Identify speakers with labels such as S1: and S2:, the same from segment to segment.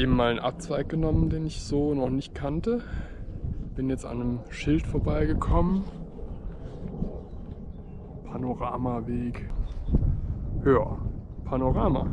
S1: schmalen Abzweig genommen, den ich so noch nicht kannte. Bin jetzt an einem Schild vorbeigekommen. Panoramaweg. Ja, Panorama.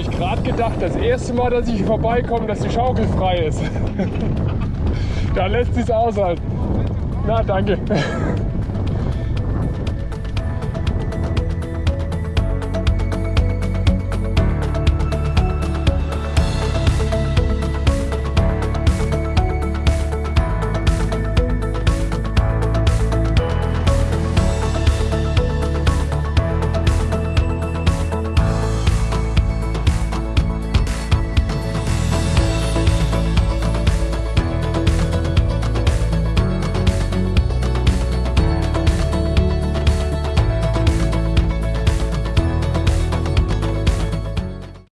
S1: Habe ich gerade gedacht, das erste Mal, dass ich hier vorbeikomme, dass die Schaukel frei ist. da lässt sich aushalten. Na, danke.